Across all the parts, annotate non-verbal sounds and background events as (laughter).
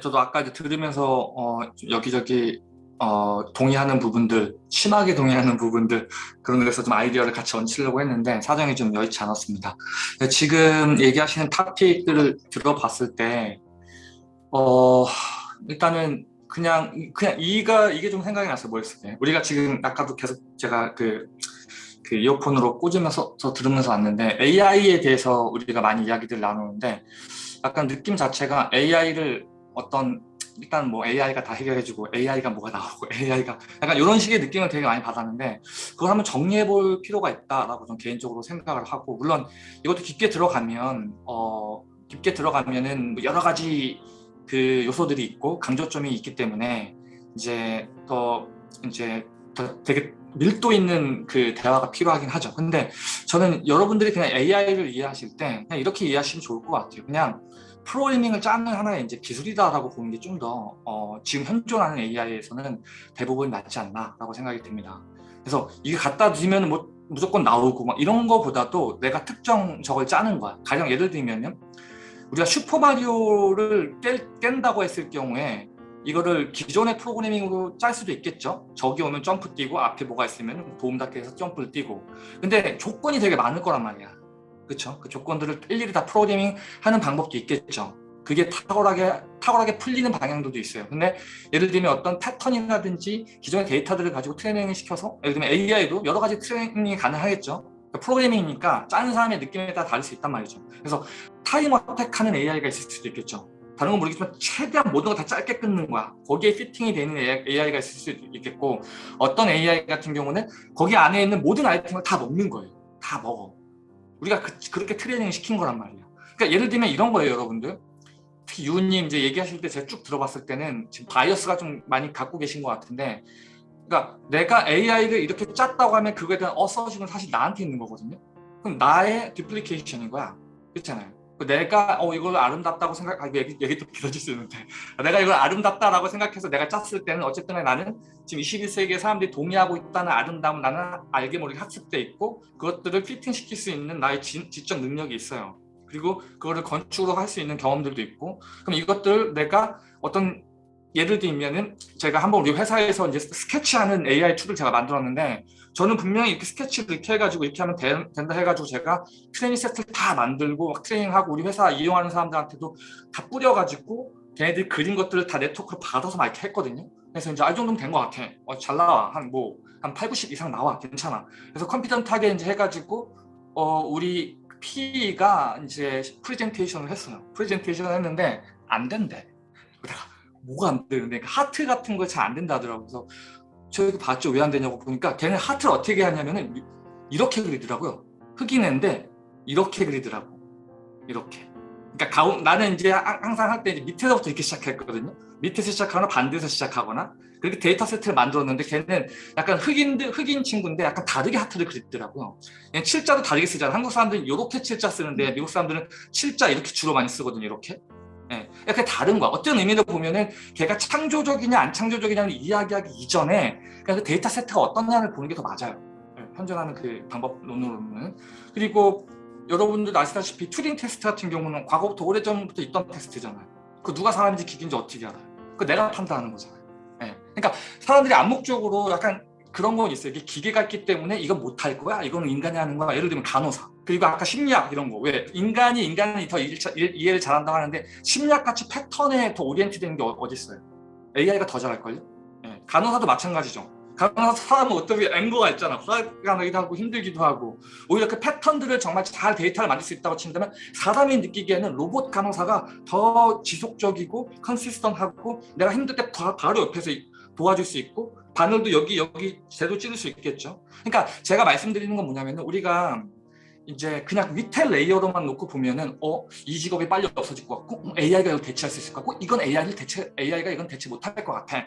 저도 아까 이제 들으면서 어, 여기저기 어, 동의하는 부분들, 심하게 동의하는 부분들 그런 데서 좀 아이디어를 같이 얹히려고 했는데 사정이 좀 여의치 않았습니다. 지금 얘기하시는 탑픽들을 들어봤을 때 어, 일단은 그냥 그냥 이가 이게 좀 생각이 났어요. 뭐였을 때 우리가 지금 아까도 계속 제가 그, 그 이어폰으로 꽂으면서 들으면서 왔는데 AI에 대해서 우리가 많이 이야기들 나누는데 약간 느낌 자체가 AI를 어떤 일단 뭐 AI가 다 해결해주고 AI가 뭐가 나오고 (laughs) AI가 약간 이런 식의 느낌을 되게 많이 받았는데 그걸 한번 정리해 볼 필요가 있다라고 좀 개인적으로 생각을 하고 물론 이것도 깊게 들어가면 어 깊게 들어가면은 뭐 여러 가지 그 요소들이 있고 강조점이 있기 때문에 이제 더 이제 더 되게 밀도 있는 그 대화가 필요하긴 하죠. 근데 저는 여러분들이 그냥 AI를 이해하실 때 그냥 이렇게 이해하시면 좋을 것 같아요. 그냥 프로그래밍을 짜는 하나의 이제 기술이다라고 보는 게 좀 더 어, 지금 현존하는 AI에서는 대부분 낫지 않나라고 생각이 듭니다. 그래서 이게 갖다 주면 뭐 무조건 나오고 막 이런 거보다도 내가 특정 저걸 짜는 거야. 가령 예를 들면은 우리가 슈퍼마리오를 깬, 다고 했을 경우에 이거를 기존의 프로그래밍으로 짤 수도 있겠죠. 저기 오면 점프 뛰고 앞에 뭐가 있으면 도움닫기 해서 점프를 뛰고 근데 조건이 되게 많을 거란 말이야. 그렇죠? 그 조건들을 일일이 다 프로그래밍 하는 방법도 있겠죠. 그게 탁월하게 탁월하게 풀리는 방향들도 있어요. 근데 예를 들면 어떤 패턴이라든지 기존의 데이터들을 가지고 트레이닝을 시켜서 예를 들면 AI도 여러 가지 트레이닝이 가능하겠죠. 그러니까 프로그래밍이니까 짜는 사람의 느낌에 따라 다를 수 있단 말이죠. 그래서 time attack하는 AI가 있을 수도 있겠죠. 다른 건 모르겠지만 최대한 모든 걸 다 짧게 끊는 거야. 거기에 fitting이 되는 AI가 있을 수도 있겠고 어떤 AI 같은 경우는 거기 안에 있는 모든 아이템을 다 먹는 거예요. 다 먹어. 우리가 그, 렇게 트레이닝을 시킨 거란 말이에요. 그러니까 예를 들면 이런 거예요, 여러분들. 특히 유우님 이제 얘기하실 때 제가 쭉 들어봤을 때는 지금 bias가 좀 많이 갖고 계신 것 같은데 그러니까 내가 AI를 이렇게 짰다고 하면 그거에 대한 authoring은 사실 나한테 있는 거거든요. 그럼 나의 duplication인 거야. 그렇잖아요. 내가 어 이걸 아름답다고 생각 아 얘기, 얘기 또 길어질 수 있는데. (laughs) 내가 이걸 아름답다라고 생각해서 내가 짰을 때는 어쨌든 나는 지금 21세기에 사람들이 동의하고 있다는 아름다움 나는 알게 모르게 학습돼 있고 그것들을 fitting시킬 수 있는 나의 지, 지적 능력이 있어요. 그리고 그거를 건축으로 할 수 있는 경험들도 있고. 그럼 이것들 내가 어떤 예를 들면은 제가 한번 우리 회사에서 이제 스케치하는 AI tool을 제가 만들었는데 저는 분명히 이렇게 스케치를 이렇게 해가지고 이렇게 하면 되, 된다 해가지고 제가 트레이닝 세트를 다 만들고 막 트레이닝하고 우리 회사 이용하는 사람들한테도 다 뿌려가지고 걔네들이 그린 것들을 다 네트워크로 받아서 막 이렇게 했거든요. 그래서 이제 아, 이 정도면 된 것 같아. 어, 잘 나와. 한 뭐, 한 8, 90 이상 나와. 괜찮아. 그래서 컴퓨터타게 이제 해가지고, 어, 우리 P가 이제 프레젠테이션을 했어요. 프레젠테이션을 했는데 안 된대. 뭐가 안 되는데 그러니까 하트 같은 거 잘 안 된다 하더라고요. 그래서 저기 봤죠. 왜 안 되냐고 보니까 걔는 하트를 어떻게 하냐면은 이렇게 그리더라고요. 흑인인데 이렇게 그리더라고. 이렇게. 그러니까 가운 나는 이제 항상 할때 밑에서부터 이렇게 시작했거든요. 밑에서 시작하거나 반대에서 시작하거나 그렇게 데이터 세트를 만들었는데 걔는 약간 흑인들 흑인 친구인데 약간 다르게 하트를 그리더라고요. 칠자도 다르게 쓰잖아. 한국 사람들은 이렇게 칠자 쓰는데 미국 사람들은 칠자 이렇게 주로 많이 쓰거든요. 이렇게. 예, 이렇게 다른 거야. 어떤 의미로 보면은 걔가 창조적이냐 안 창조적이냐를 이야기하기 이전에 그냥 그 데이터 세트가 어떠냐를 보는 게 더 맞아요. 예, 현존하는 그 방법론으로는. 그리고 여러분들 아시다시피 튜링 테스트 같은 경우는 과거부터 오래전부터 있던 테스트잖아요. 그 누가 사람인지 기계인지 어떻게 알아요? 그 내가 판단하는 거잖아요. 예. 그러니까 사람들이 암묵적으로 약간 그런 건 있어요. 이게 기계가 있기 때문에 이건 못할 거야? 이거는 인간이 하는 거야? 예를 들면 간호사. 그리고 아까 심리학 이런 거. 왜? 인간이 인간이 더 일, 이해를 잘한다고 하는데 심리학같이 패턴에 더 orient 되는 게 어, 어디 있어요? AI가 더 잘할걸요? 예. 간호사도 마찬가지죠. 간호사 사람은 어떻게 앵거가 있잖아. 화가 나기도 하고 힘들기도 하고 오히려 그 패턴들을 정말 잘 데이터를 만들 수 있다고 친다면 사람이 느끼기에는 로봇 간호사가 더 지속적이고 consistent하고 내가 힘들 때 바로 옆에서 도와줄 수 있고 바늘도 여기 여기 제대로 찌를 수 있겠죠. 그러니까 제가 말씀드리는 건 뭐냐면 우리가 이제 그냥 위에 layer로만 놓고 보면은 어 이 직업이 빨리 없어질 것 같고 어, AI가 이걸 대체할 수 있을 것 같고 이건 AI를 대체 AI가 이건 대체 못할 것 같아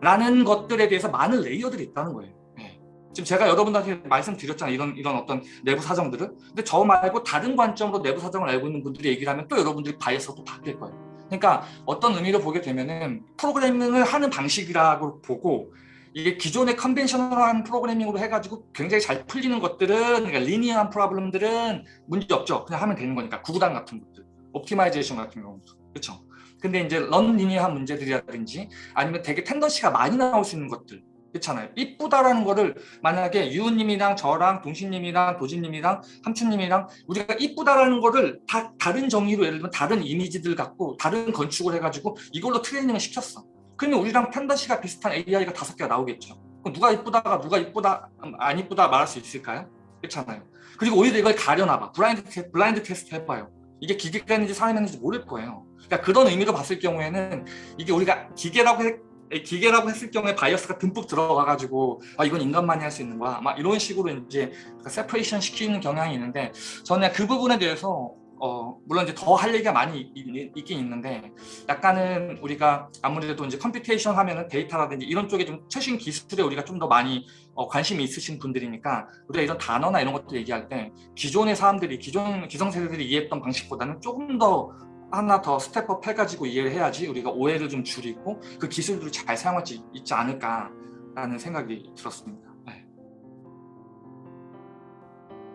라는 것들에 대해서 많은 layer들이 있다는 거예요. 네. 지금 제가 여러분들한테 말씀드렸잖아요. 이런 이런 어떤 내부 사정들을. 근데 저 말고 다른 관점으로 내부 사정을 알고 있는 분들이 얘기를 하면 또 여러분들이 bias가 바뀔 거예요. 그러니까 어떤 의미로 보게 되면은 프로그래밍을 하는 방식이라고 보고 이게 기존의 conventional한 프로그래밍으로 해가지고 굉장히 잘 풀리는 것들은 그러니까 linear한 problem들은 문제 없죠. 그냥 하면 되는 거니까 구구단 같은 것들, optimization 같은 경우 그렇죠. 근데 이제 non-linear한 문제들이라든지 아니면 되게 tendency가 많이 나올 수 있는 것들 그렇잖아요. 이쁘다라는 거를 만약에 유우님이랑 저랑 동신님이랑 도진님이랑 함춘님이랑 우리가 이쁘다라는 거를 다 다른 정의로 예를 들면 다른 이미지들 갖고 다른 건축을 해가지고 이걸로 트레이닝을 시켰어. 그러면 우리랑 tendency가 비슷한 AI가 다섯 개가 나오겠죠. 그럼 누가 이쁘다가 누가 이쁘다 안 이쁘다 말할 수 있을까요? 그렇잖아요. 그리고 오히려 이걸 가려놔봐. 블라인드, 테, 블라인드 테스트 해봐요. 이게 기계가 있는지 사람이 있는지 모를 거예요. 그러니까 그런 의미로 봤을 경우에는 이게 우리가 기계라고 해, 기계라고 했을 경우에 bias가 듬뿍 들어가가지고 아 이건 인간만이 할 수 있는 거야 막 이런 식으로 이제 separation 시키는 경향이 있는데 저는 그 부분에 대해서 어 물론 이제 더 할 얘기가 많이 있, 긴 있는데 약간은 우리가 아무래도 이제 computation 하면은 데이터라든지 이런 쪽에 좀 최신 기술에 우리가 좀 더 많이 어, 관심이 있으신 분들이니까 우리가 이런 단어나 이런 것들 얘기할 때 기존의 사람들이 기존 기성 세대들이 이해했던 방식보다는 조금 더 하나 더 step up 해가지고 이해를 해야지 우리가 오해를 좀 줄이고 그 기술들을 잘 사용할 수 있지 않을까라는 생각이 들었습니다. 네.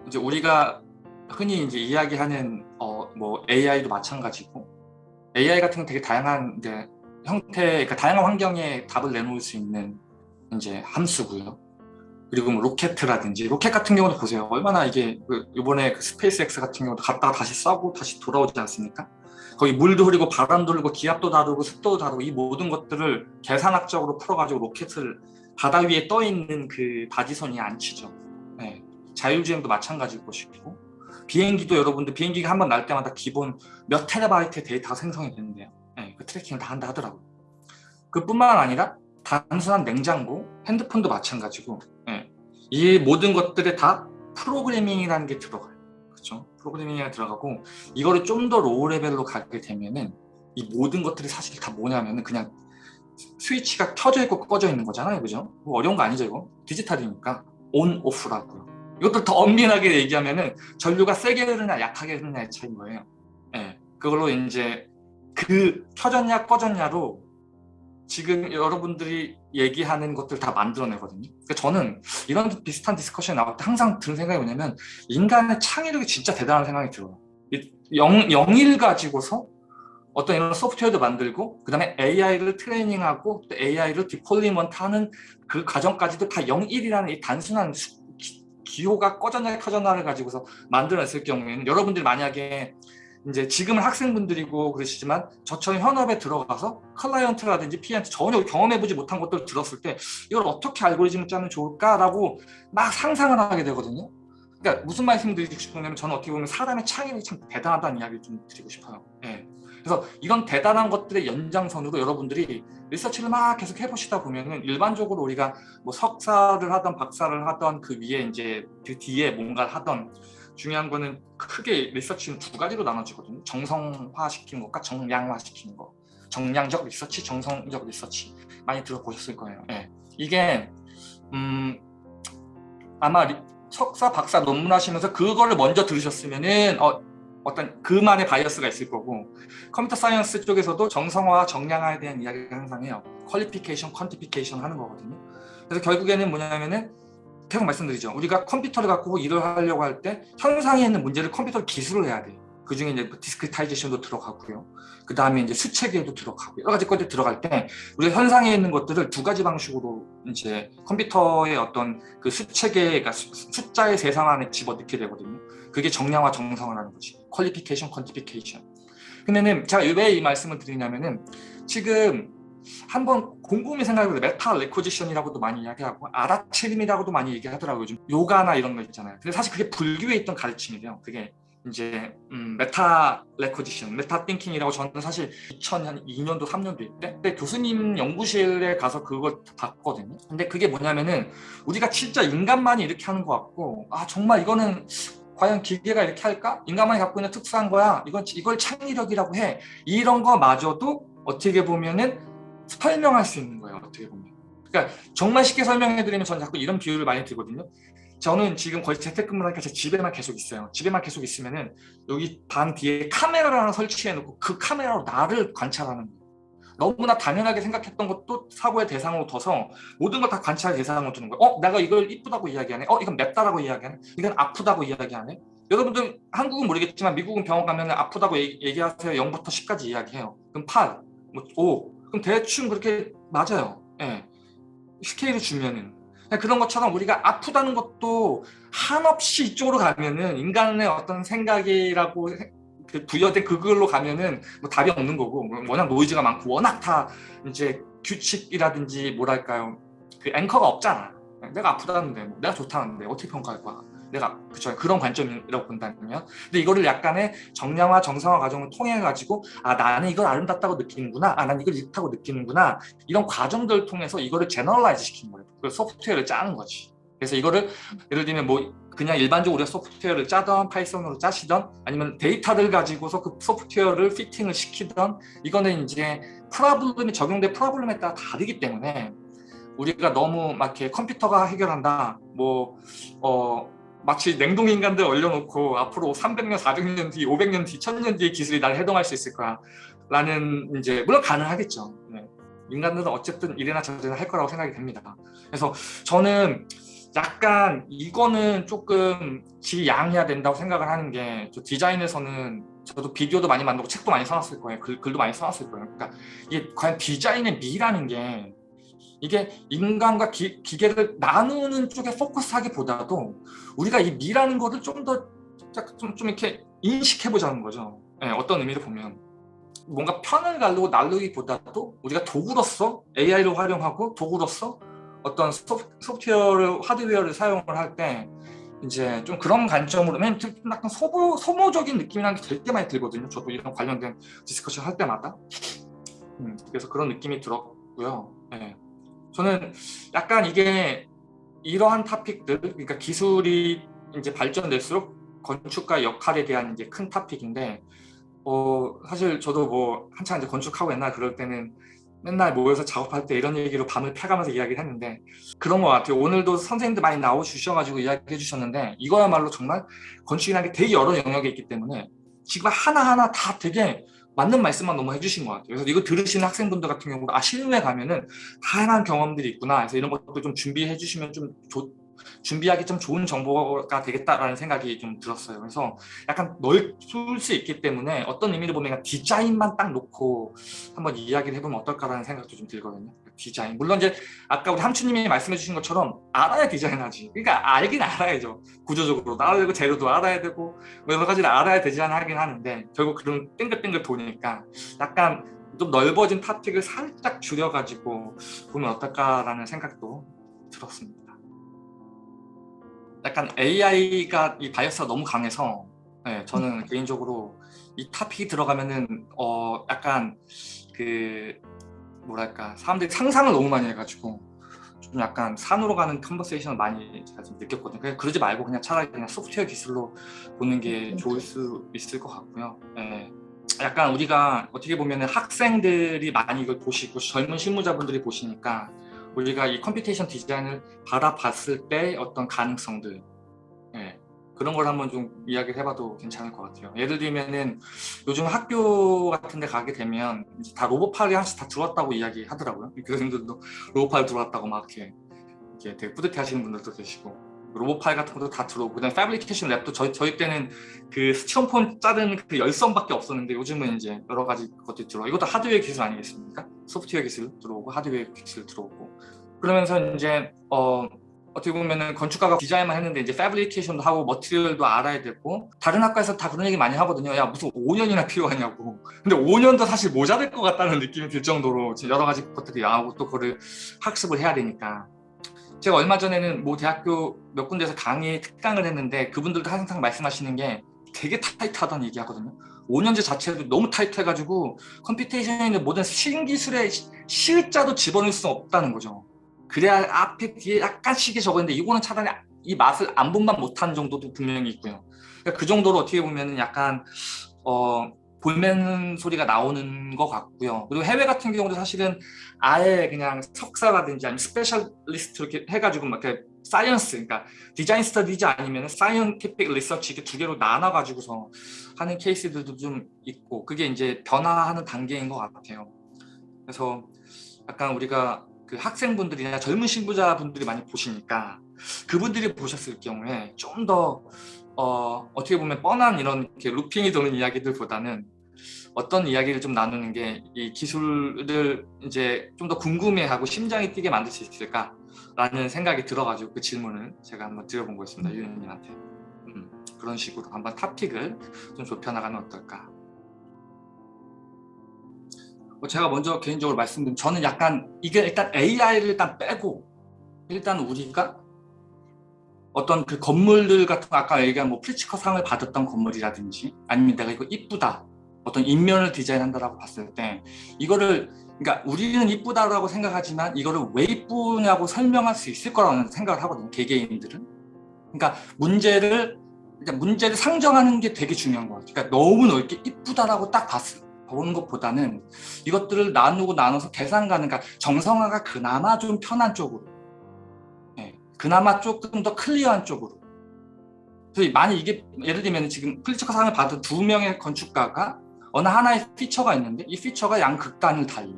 이제 우리가 흔히 이제 이야기하는 어, 뭐 AI도 마찬가지고 AI 같은 건 되게 다양한 이제 형태, 그러니까 다양한 환경에 답을 내놓을 수 있는 이제 함수고요. 그리고 뭐 로켓이라든지 로켓 같은 경우도 보세요. 얼마나 이게 그 이번에 그 스페이스X 같은 경우도 갔다가 다시 쏴고 다시 돌아오지 않습니까? 거기 물도 흐르고 바람도 흐르고 기압도 다르고 습도도 다르고 이 모든 것들을 계산학적으로 풀어가지고 로켓을 바다 위에 떠 있는 그 바지선에 앉히죠. 네. 자율주행도 마찬가지일 것이고 비행기도 여러분들 비행기가 한 번 날 때마다 기본 몇 테라바이트의 데이터가 생성이 되는데요. 네, 그 tracking을 다 한다 하더라고요. 그뿐만 아니라 단순한 냉장고, 핸드폰도 마찬가지고 네. 이 모든 것들에 다 프로그래밍이라는 게 들어가요. 그렇죠? 프로그래밍이 들어가고 이거를 좀 더 low level로 가게 되면은 이 모든 것들이 사실 다 뭐냐면은 그냥 스위치가 켜져 있고 꺼져 있는 거잖아요. 그죠? 뭐 어려운 거 아니죠, 이거? 디지털이니까 온, 오프라고요. 이것도 더 엄밀하게 얘기하면은 전류가 세게 흐르냐 약하게 흐르냐의 차이인 거예요. 예. 네. 그걸로 이제 그 켜졌냐 꺼졌냐로 지금 여러분들이 얘기하는 것들 다 만들어내거든요. 그러니까 저는 이런 비슷한 discussion이 나올 때 항상 드는 생각이 뭐냐면 인간의 창의력이 진짜 대단한 생각이 들어요. 영, 영일 가지고서 어떤 이런 소프트웨어도 만들고 그 다음에 AI를 트레이닝하고 또 AI를 deployment 하는 그 과정까지도 다 0일이라는 이 단순한 수, 기, 호가 꺼졌냐 켜졌냐를 가지고서 만들어냈을 경우에는 여러분들이 만약에 이제 지금은 학생분들이고 그러시지만 저처럼 현업에 들어가서 클라이언트라든지 피한테 전혀 경험해보지 못한 것들을 들었을 때 이걸 어떻게 알고리즘을 짜면 좋을까라고 막 상상을 하게 되거든요. 그러니까 무슨 말씀 드리고 싶냐면 저는 어떻게 보면 사람의 창의력이 참 대단하다는 이야기를 좀 드리고 싶어요. 예. 그래서 이런 대단한 것들의 연장선으로 여러분들이 리서치를 막 계속 해보시다 보면은 일반적으로 우리가 뭐 석사를 하던 박사를 하던 그 위에 이제 그 뒤에 뭔가를 하던 중요한 거는 크게 리서치는 두 가지로 나눠지거든요. 정성화 시키는 것과 정량화 시키는 것. 정량적 리서치, 정성적 리서치 많이 들어보셨을 거예요. 네. 이게 음, 아마 리, 석사, 박사 논문 하시면서 그거를 먼저 들으셨으면은 어, 어떤 그만의 bias가 있을 거고 computer science 쪽에서도 정성화, 정량화에 대한 이야기를 항상 해요. qualification, quantification 하는 거거든요. 그래서 결국에는 뭐냐면은 계속 말씀드리죠. 우리가 컴퓨터를 갖고 일을 하려고 할 때 현상에 있는 문제를 컴퓨터 기술을 해야 돼요. 그 중에 이제 discretization도 들어가고요. 그 다음에 이제 수체계도 들어가고 여러 가지 것들이 들어갈 때 우리가 현상에 있는 것들을 두 가지 방식으로 이제 컴퓨터의 어떤 그 수체계, 그러니까 숫자의 세상 안에 집어넣게 되거든요. 그게 정량화 정성화라는 거지. qualification, quantification. 근데는 제가 왜 이 말씀을 드리냐면은 지금 한번 곰곰이 생각해보면 meta recognition이라고도 많이 이야기하고 알아차림이라고도 많이 얘기하더라고요. 요즘 요가나 이런 거 있잖아요. 근데 사실 그게 불교에 있던 가르침이래요. 그게 이제 음, meta recognition, meta thinking이라고 저는 사실 2002년도 3년도 때 그때 교수님 연구실에 가서 그걸 봤거든요. 근데 그게 뭐냐면은 우리가 진짜 인간만이 이렇게 하는 것 같고 아 정말 이거는 과연 기계가 이렇게 할까? 인간만이 갖고 있는 특수한 거야. 이건 이걸 창의력이라고 해. 이런 거마저도 어떻게 보면은 설명할 수 있는 거예요. 어떻게 보면. 그러니까 정말 쉽게 설명해 드리면 저는 자꾸 이런 비유를 많이 들거든요. 저는 지금 거의 재택근무를 하니까 제 집에만 계속 있어요. 집에만 계속 있으면은 여기 방 뒤에 카메라를 하나 설치해 놓고 그 카메라로 나를 관찰하는 거예요. 너무나 당연하게 생각했던 것도 사고의 대상으로 둬서 모든 걸 다 관찰의 대상으로 두는 거예요. 어? 내가 이걸 이쁘다고 이야기하네? 어? 이건 맵다라고 이야기하네? 이건 아프다고 이야기하네? 여러분들 한국은 모르겠지만 미국은 병원 가면 아프다고 얘기, 하세요 0부터 10까지 이야기해요. 그럼 8, 뭐 5. 그럼 대충 그렇게 맞아요. 예. 스케일을 주면은. 그런 것처럼 우리가 아프다는 것도 한없이 이쪽으로 가면은 인간의 어떤 생각이라고 그 부여된 그걸로 가면은 뭐 답이 없는 거고 뭐 워낙 noise가 많고 워낙 다 이제 규칙이라든지 뭐랄까요. 그 앵커가 없잖아. 내가 아프다는데 뭐 내가 좋다는데 어떻게 평가할 거야? 내가 그쵸 그런 관점이라고 본다면. 근데 이거를 약간의 정량화 정성화 과정을 통해 가지고 아 나는 이걸 아름답다고 느끼는구나. 아 난 이걸 좋다고 느끼는구나. 이런 과정들을 통해서 이거를 generalize 시킨 거예요. 그 소프트웨어를 짜는 거지. 그래서 이거를 예를 들면 뭐 그냥 일반적으로 우리가 소프트웨어를 짜던 Python으로 짜시던 아니면 데이터를 가지고서 그 소프트웨어를 fitting을 시키던 이거는 이제 problem이 적용된 problem에 따라 다르기 때문에 우리가 너무 막 이렇게 컴퓨터가 해결한다 뭐 어, 마치 냉동 인간들 얼려놓고 앞으로 300년, 400년 뒤, 500년 뒤, 1000년 뒤의 기술이 날 해동할 수 있을 거야 라는 이제 물론 가능하겠죠 네. 인간들은 어쨌든 이래나 저래나 할 거라고 생각이 됩니다 그래서 저는 약간 이거는 조금 지양해야 된다고 생각을 하는 게 디자인에서는 저도 비디오도 많이 만들고 책도 많이 써놨을 거예요. 글, 글도 많이 써놨을 거예요. 그러니까 이게 과연 디자인의 미라는 게 이게 인간과 기, 기계를 나누는 쪽에 포커스하기보다도 우리가 이 미라는 거를 좀 더 좀, 좀 이렇게 인식해 보자는 거죠. 네, 어떤 의미로 보면. 뭔가 편을 가르고 나누기보다도 우리가 도구로서 AI를 활용하고 도구로서 어떤 소프트웨어를 하드웨어를 사용을 할 때 이제 좀 그런 관점으로 맨 약간 소모, 소모적인 느낌이라는 게 되게 많이 들거든요. 저도 이런 관련된 discussion 할 때마다. 음, 그래서 그런 느낌이 들었고요. 네. 저는 약간 이게 이러한 topic들 그러니까 기술이 이제 발전될수록 건축가 역할에 대한 이제 큰 topic인데 어 사실 저도 뭐 한창 이제 건축하고 옛날 그럴 때는 맨날 모여서 작업할 때 이런 얘기로 밤을 패가면서 이야기를 했는데 그런 것 같아요. 오늘도 선생님들 많이 나오주셔가지고 이야기해 주셨는데 이거야말로 정말 건축이라는 게 되게 여러 영역에 있기 때문에 지금 하나하나 다 되게 맞는 말씀만 너무 해주신 것 같아요. 그래서 이거 들으시는 학생분들 같은 경우도 아 실무에 가면은 다양한 경험들이 있구나. 그래서 이런 것도 좀 준비해 주시면 좀 좋, 준비하기 좀 좋은 정보가 되겠다라는 생각이 좀 들었어요. 그래서 약간 넓을 수 있기 때문에 어떤 의미로 보면 디자인만 딱 놓고 한번 이야기를 해보면 어떨까라는 생각도 좀 들거든요. 디자인. 물론 이제 아까 우리 함추님이 말씀해 주신 것처럼 알아야 디자인하지. 그러니까 알긴 알아야죠. 구조적으로. 알아야 고 재료도 알아야 되고 뭐 여러 가지를 알아야 디자인하긴 하는데 결국 그런 땡글땡글 도니까 약간 좀 넓어진 topic을 살짝 줄여가지고 보면 어떨까라는 생각도 들었습니다. 약간 AI가 이 bias가 너무 강해서 네, 저는 음. 개인적으로 이 topic이 들어가면은 어 약간 그 뭐랄까 사람들이 상상을 너무 많이 해가지고 좀 약간 산으로 가는 conversation을 많이 제가 좀 느꼈거든요. 그냥 그러지 말고 그냥 차라리 그냥 소프트웨어 기술로 보는 게 음, 좋을 수 있을 것 같고요. 네. 약간 우리가 어떻게 보면 학생들이 많이 이걸 보시고 젊은 실무자분들이 보시니까 우리가 이 computation design을 바라봤을 때 어떤 가능성들 예, 그런 걸 한번 좀 이야기를 해봐도 괜찮을 것 같아요. 예를 들면은 요즘 학교 같은 데 가게 되면 다 로봇팔이 하나씩 다 들어왔다고 이야기 하더라고요. 교수님들도 로봇팔 들어왔다고 막 이렇게, 이렇게 되게 뿌듯해 하시는 분들도 계시고 로봇팔 같은 것도 다 들어오고 그다음에 fabrication lab도 저희, 저희 때는 그 스티로폼 자른 그 열선밖에 없었는데 요즘은 이제 여러 가지 것들이 들어와 이것도 하드웨어 기술 아니겠습니까? 소프트웨어 기술 들어오고 하드웨어 기술 들어오고 그러면서 이제 어 어떻게 보면은 건축가가 디자인만 했는데 이제 패브리케이션도 하고 머티리얼도 알아야 되고 다른 학과에서 다 그런 얘기 많이 하거든요. 야 무슨 5년이나 필요하냐고. 근데 5년도 사실 모자랄 것 같다는 느낌이 들 정도로 여러 가지 것들이 나오고 또 그거를 학습을 해야 되니까. 제가 얼마 전에는 뭐 대학교 몇 군데에서 강의 특강을 했는데 그분들도 항상 말씀하시는 게 되게 타이트하다는 얘기 하거든요. 5년제 자체도 너무 타이트해가지고 computation에 있는 모든 신기술의 실자도 집어넣을 수 없다는 거죠 그래야 앞에 뒤에 약간씩이 적었는데 이거는 차라리 이 맛을 안 본만 못한 정도도 분명히 있고요 그러니까 그 정도로 어떻게 보면 약간 어 볼멘 소리가 나오는 것 같고요. 그리고 해외 같은 경우도 사실은 아예 그냥 석사라든지 아니면 specialist 이렇게 해가지고 막 이렇게 science, 그러니까 design studies 아니면 scientific research 이렇게 두 개로 나눠가지고서 하는 케이스들도 좀 있고 그게 이제 변화하는 단계인 것 같아요. 그래서 약간 우리가 그 학생분들이나 젊은 신부자분들이 많이 보시니까 그분들이 보셨을 경우에 좀더 어, 어떻게 보면 뻔한 이런 이렇게 루핑이 도는 이야기들보다는 어떤 이야기를 좀 나누는 게 이 기술을 이제 좀 더 궁금해하고 심장이 뛰게 만들 수 있을까라는 생각이 들어가지고 그 질문을 제가 한번 드려본 거였습니다 유현님한테. 음, 그런 식으로 한번 topic을 좀 좁혀나가면 어떨까. 뭐 제가 먼저 개인적으로 말씀드린 저는 약간 이게 일단 AI를 일단 빼고 일단 우리가 어떤 그 건물들 같은 거 아까 얘기한 뭐 프리츠커 상을 받았던 건물이라든지 아니면 내가 이거 이쁘다 어떤 입면을 디자인한다라고 봤을 때 이거를 그러니까 우리는 이쁘다라고 생각하지만 이거를 왜 이쁘냐고 설명할 수 있을 거라는 생각을 하거든요 개개인들은. 그러니까 문제를 그러니까 문제를 상정하는 게 되게 중요한 것 같아요. 그러니까 너무 넓게 이쁘다라고 딱 봤을 보는 것보다는 이것들을 나누고 나눠서 계산 가능 그러니까 정성화가 그나마 좀 편한 쪽으로. 네, 그나마 조금 더 clear한 쪽으로. 만약 이게 예를 들면 지금 프리츠커 상을 받은 두 명의 건축가가 어느 하나의 피처가 있는데 이 피처가 양 극단을 달려.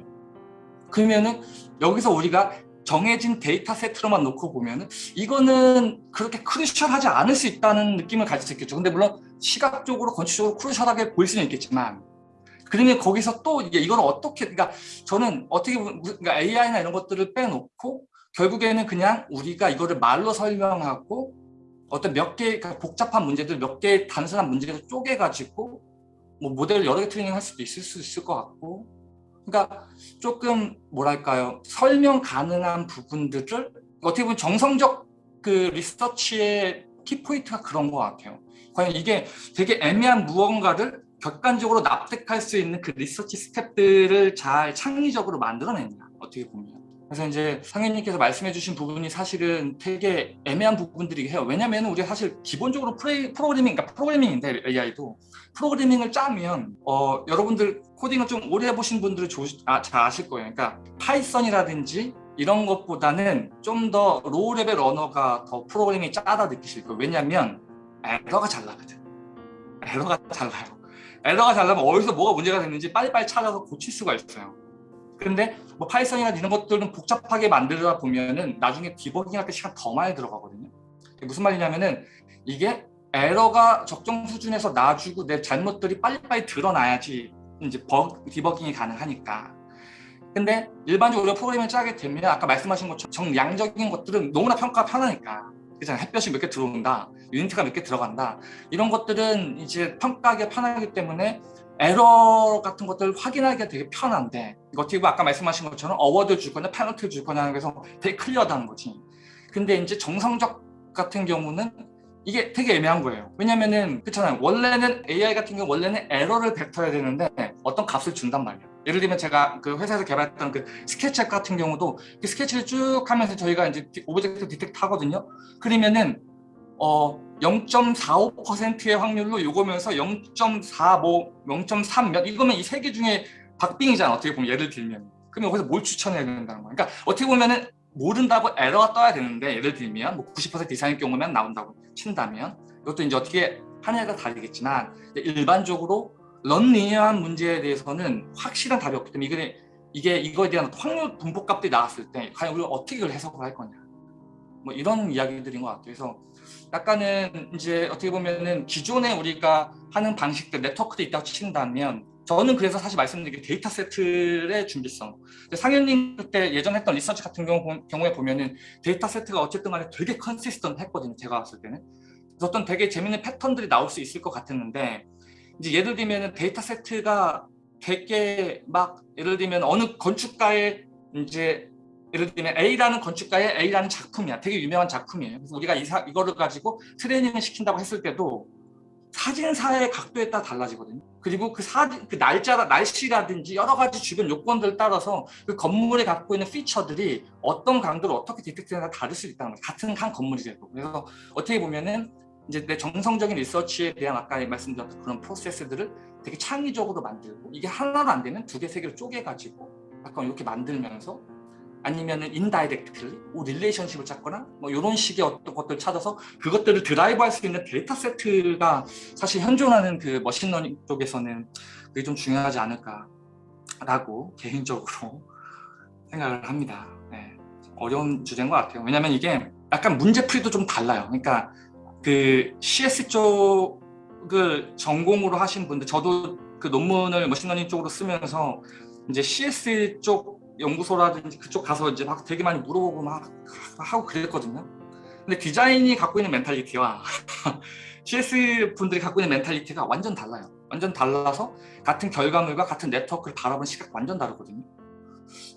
그러면은 여기서 우리가 정해진 데이터 세트로만 놓고 보면은 이거는 그렇게 crucial하지 않을 수 있다는 느낌을 가질 수 있겠죠. 근데 물론 시각적으로 건축적으로 crucial하게 보일 수는 있겠지만 그러면 거기서 또 이걸 어떻게 그러니까 저는 어떻게 그러니까 AI나 이런 것들을 빼놓고 결국에는 그냥 우리가 이거를 말로 설명하고 어떤 몇개 그러니까 복잡한 문제들 몇 개의 단순한 문제를 쪼개가지고 뭐 모델을 여러 개 트레이닝 할 수도 있을 수 있을 것 같고. 그러니까 조금 뭐랄까요? 설명 가능한 부분들을 어떻게 보면 정성적 그 리서치의 키포인트가 그런 것 같아요. 과연 이게 되게 애매한 무언가를 객관적으로 납득할 수 있는 그 리서치 스텝들을 잘 창의적으로 만들어낸다 어떻게 보면. 그래서 이제 상현님께서 말씀해 주신 부분이 사실은 되게 애매한 부분들이긴 해요. 왜냐면 우리가 사실 기본적으로 프레, 프로그래밍 그러니까 프로그래밍인데 AI도. 프로그래밍을 짜면 어, 여러분들 코딩을 좀 오래 해보신 분들은 조, 아, 잘 아실 거예요. 그러니까 파이썬이라든지 이런 것보다는 좀 더 low level 언어가 더 프로그래밍이 짜다 느끼실 거예요. 왜냐면 에러가 잘 나거든. 에러가 잘 나요 에러가 잘 나면 어디서 뭐가 문제가 됐는지 빨리빨리 찾아서 고칠 수가 있어요. 근데 뭐 파이썬이나 이런 것들은 복잡하게 만들다 보면은 나중에 디버깅 할 때 시간 더 많이 들어가거든요. 무슨 말이냐면은 이게 에러가 적정 수준에서 놔주고 내 잘못들이 빨리빨리 드러나야지 이제 버, 디버깅이 가능하니까. 근데 일반적으로 프로그램을 짜게 되면 아까 말씀하신 것처럼 정량적인 것들은 너무나 평가가 편하니까 그잖아요. 햇볕이 몇 개 들어온다. unit가 몇 개 들어간다. 이런 것들은 이제 평가하기 편하기 때문에 에러 같은 것들을 확인하기가 되게 편한데 어떻게 보면 아까 말씀하신 것처럼 award 줄 거냐 페널티를 줄 거냐 해서 되게 clear하다는 거지. 근데 이제 정성적 같은 경우는 이게 되게 애매한 거예요. 왜냐면은 그렇잖아요. 원래는 AI 같은 경우 원래는 에러를 뱉어야 되는데 어떤 값을 준단 말이에요. 예를 들면 제가 그 회사에서 개발했던 그 스케치앱 같은 경우도 그 스케치를 쭉 하면서 저희가 이제 object detect 하거든요. 그러면은 어 0.45%의 확률로 요거면서 0.45, 0.3 몇? 이거면 이 세 개 중에 박빙이잖아 어떻게 보면 예를 들면. 그러면 거기서 뭘 추천해야 된다는 거야? 그러니까 어떻게 보면은 모른다고 에러가 떠야 되는데 예를 들면 뭐 90% 이상의 경우면 나온다고 친다면 이것도 이제 어떻게 하느냐가 다르겠지만 일반적으로 런리니어한 문제에 대해서는 확실한 답이 없기 때문에 이게, 이거에 대한 확률 분포값들이 나왔을 때 과연 우리가 어떻게 이걸 해석을 할 거냐. 뭐 이런 이야기들인 것 같아요. 그래서 약간은 이제 어떻게 보면은 기존에 우리가 하는 방식들 네트워크도 있다고 친다면 저는 그래서 사실 말씀드린 게 데이터 세트의 준비성. 상현님 그때 예전 했던 research 같은 경우, 경우에 보면은 데이터 세트가 어쨌든 간에 되게 consistent 했거든요 제가 봤을 때는. 어떤 되게 재밌는 패턴들이 나올 수 있을 것 같았는데 이제 예를 들면 데이터 세트가 되게 막 예를 들면 어느 건축가의 이제 예를 들면 A라는 건축가의 A라는 작품이야. 되게 유명한 작품이에요. 그래서 우리가 이 사, 이거를 가지고 트레이닝을 시킨다고 했을 때도 사진사의 각도에 따라 달라지거든요. 그리고 그 사진, 그 날짜, 날씨라든지 여러 가지 주변 요건들을 따라서 그 건물에 갖고 있는 feature들이 어떤 강도로 어떻게 detect되나 다를 수 있다는 거예요. 같은 한 건물이라도. 그래서 어떻게 보면은 이제 내 정성적인 리서치에 대한 아까 말씀드렸던 그런 프로세스들을 되게 창의적으로 만들고 이게 하나도 안 되면 두 개, 세 개로 쪼개가지고 약간 이렇게 만들면서 아니면은 indirectly 뭐 relationship을 찾거나 뭐 이런 식의 어떤 것들을 찾아서 그것들을 드라이브 할 수 있는 데이터 세트가 사실 현존하는 그 machine learning 쪽에서는 그게 좀 중요하지 않을까 라고 개인적으로 (laughs) 생각을 합니다. 네. 어려운 주제인 것 같아요. 왜냐면 이게 약간 문제풀이도 좀 달라요. 그러니까 그 CS 쪽을 전공으로 하신 분들 저도 그 논문을 machine learning 쪽으로 쓰면서 이제 CS 쪽 연구소라든지 그쪽 가서 이제 막 되게 많이 물어보고 막 하고 그랬거든요. 근데 디자인이 갖고 있는 mentality와 (laughs) CS 분들이 갖고 있는 mentality가 완전 달라요. 완전 달라서 같은 결과물과 같은 네트워크를 바라보는 시각 완전 다르거든요.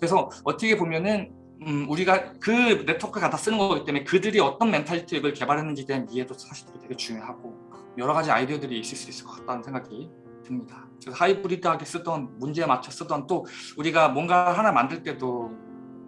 그래서 어떻게 보면은 음, 우리가 그 네트워크를 갖다 쓰는 거기 때문에 그들이 어떤 mentality를 개발했는지에 대한 이해도 사실 되게 중요하고 여러 가지 아이디어들이 있을 수 있을 것 같다는 생각이 듭니다. 그래서 하이브리드하게 쓰던 문제에 맞춰 쓰던 또 우리가 뭔가 하나 만들 때도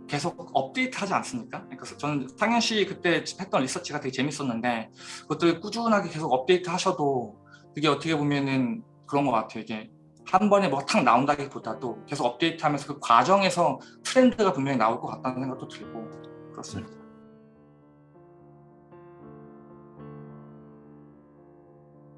계속 업데이트 하지 않습니까? 그래서 저는 상현 그때 했던 research가 되게 재밌었는데 그것들 꾸준하게 계속 업데이트 하셔도 그게 어떻게 보면은 그런 것 같아요. 이게 한 번에 뭐가 탁 나온다기보다도 계속 업데이트하면서 그 과정에서 트렌드가 분명히 나올 것 같다는 생각도 들고 그렇습니다.